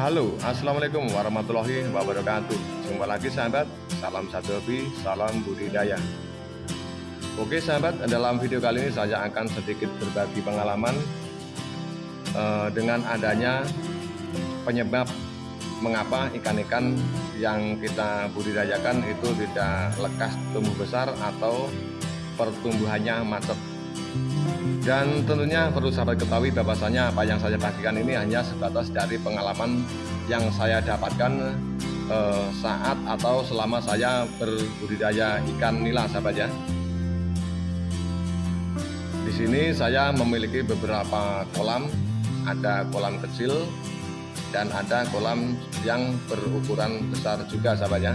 Halo, Assalamualaikum warahmatullahi wabarakatuh. Jumpa lagi sahabat, salam satu hobi, salam budidaya. Oke sahabat, dalam video kali ini saya akan sedikit berbagi pengalaman uh, Dengan adanya penyebab mengapa ikan-ikan yang kita budidayakan itu tidak lekas tumbuh besar atau pertumbuhannya macet dan tentunya perlu sahabat ketahui bahwasanya apa yang saya bagikan ini hanya sebatas dari pengalaman yang saya dapatkan eh, saat atau selama saya berbudidaya ikan nila sahabat ya. Di sini saya memiliki beberapa kolam, ada kolam kecil dan ada kolam yang berukuran besar juga sahabat ya.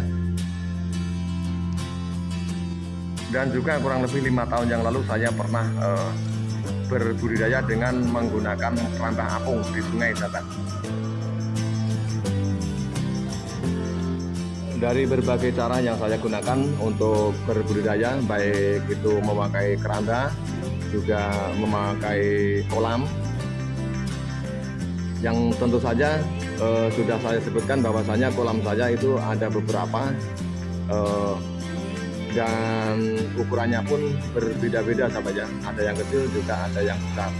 Dan juga kurang lebih lima tahun yang lalu saya pernah eh, berbudidaya dengan menggunakan keramba apung di sungai sahabat dari berbagai cara yang saya gunakan untuk berbudidaya baik itu memakai keranda juga memakai kolam. Yang tentu saja eh, sudah saya sebutkan bahwasanya kolam saya itu ada beberapa eh, dan ukurannya pun berbeda-beda sahabat ya. Ada yang kecil juga ada yang besar.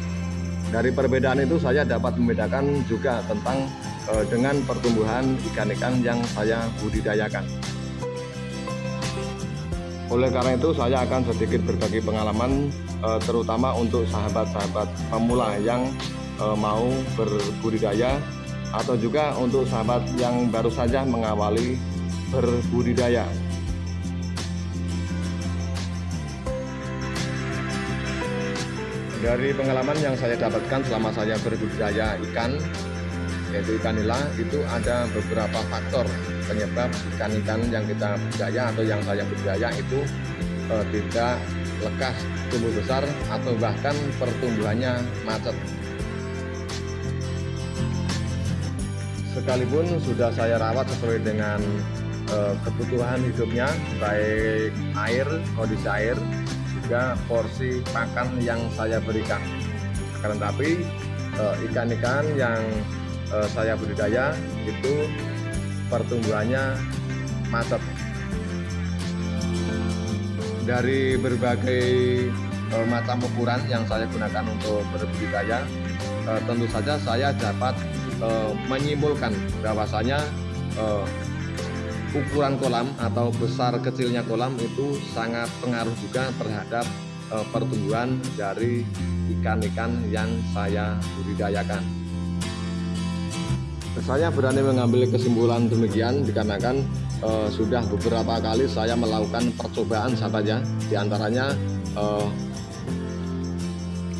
Dari perbedaan itu saya dapat membedakan juga tentang eh, dengan pertumbuhan ikan-ikan yang saya budidayakan. Oleh karena itu saya akan sedikit berbagi pengalaman eh, terutama untuk sahabat-sahabat pemula yang eh, mau berbudidaya atau juga untuk sahabat yang baru saja mengawali berbudidaya dari pengalaman yang saya dapatkan selama saya berbudidaya ikan yaitu ikan nila itu ada beberapa faktor penyebab ikan-ikan yang kita budidaya atau yang saya budidaya itu eh, tidak lekas tumbuh besar atau bahkan pertumbuhannya macet. Sekalipun sudah saya rawat sesuai dengan eh, kebutuhan hidupnya baik air, kondisi air juga porsi pakan yang saya berikan. Akan tetapi eh, ikan-ikan yang eh, saya budidaya itu pertumbuhannya macet. Dari berbagai eh, macam ukuran yang saya gunakan untuk berbudidaya tentu saja saya dapat menyimpulkan bahwasanya ukuran kolam atau besar kecilnya kolam itu sangat pengaruh juga terhadap e, pertumbuhan dari ikan-ikan yang saya budidayakan. Saya berani mengambil kesimpulan demikian dikarenakan e, sudah beberapa kali saya melakukan percobaan sahabat ya, di antaranya e,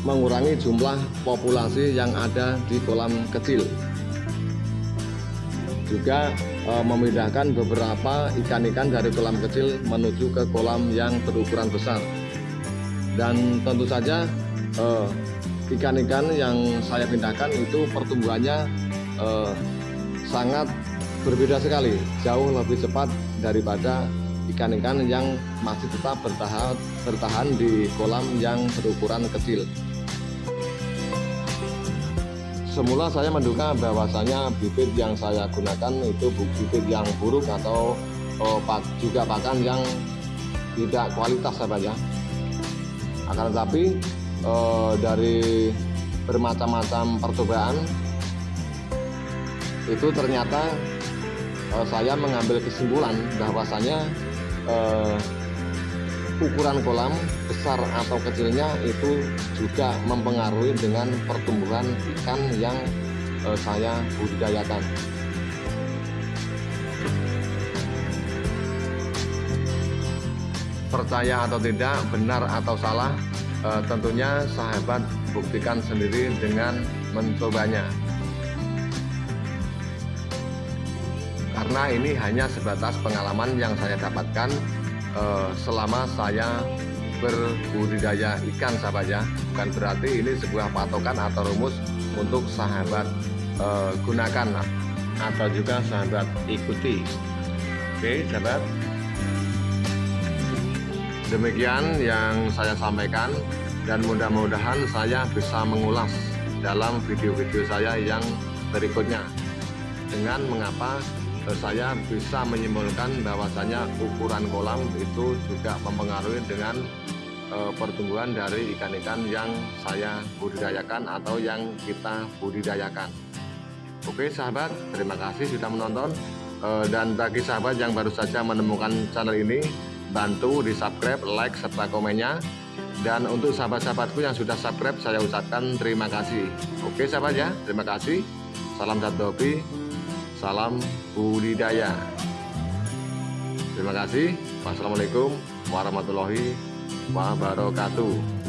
mengurangi jumlah populasi yang ada di kolam kecil juga e, memindahkan beberapa ikan-ikan dari kolam kecil menuju ke kolam yang berukuran besar. Dan tentu saja eh, ikan-ikan e, yang saya pindahkan itu pertumbuhannya e, sangat berbeda sekali jauh lebih cepat daripada ikan-ikan yang masih tetap bertahan bertahan di kolam yang berukuran kecil semula saya menduga bahwasanya bibit yang saya gunakan itu bibit yang buruk atau oh, juga pakan yang tidak kualitas saja akan tetapi oh, dari bermacam-macam percobaan itu ternyata oh, saya mengambil kesimpulan bahwasanya eh, ukuran kolam besar atau kecilnya itu juga mempengaruhi dengan pertumbuhan ikan yang eh, saya budidayakan. Percaya atau tidak benar atau salah eh, tentunya sahabat buktikan sendiri dengan mencobanya. Karena ini hanya sebatas pengalaman yang saya dapatkan uh, selama saya berbudidaya ikan sahabat ya. Bukan berarti ini sebuah patokan atau rumus untuk sahabat uh, gunakan atau juga sahabat ikuti. Oke sahabat. Demikian yang saya sampaikan dan mudah-mudahan saya bisa mengulas dalam video-video saya yang berikutnya. Dengan mengapa saya bisa menyimpulkan bahwasanya ukuran kolam itu juga mempengaruhi dengan uh, pertumbuhan dari ikan-ikan yang saya budidayakan atau yang kita budidayakan. Oke sahabat, terima kasih sudah menonton. Uh, dan bagi sahabat yang baru saja menemukan channel ini, bantu di subscribe, like, serta komennya. Dan untuk sahabat-sahabatku yang sudah subscribe, saya ucapkan terima kasih. Oke sahabat ya, terima kasih. Salam satu hobi, salam budidaya. Terima kasih. Wassalamualaikum warahmatullahi wabarakatuh.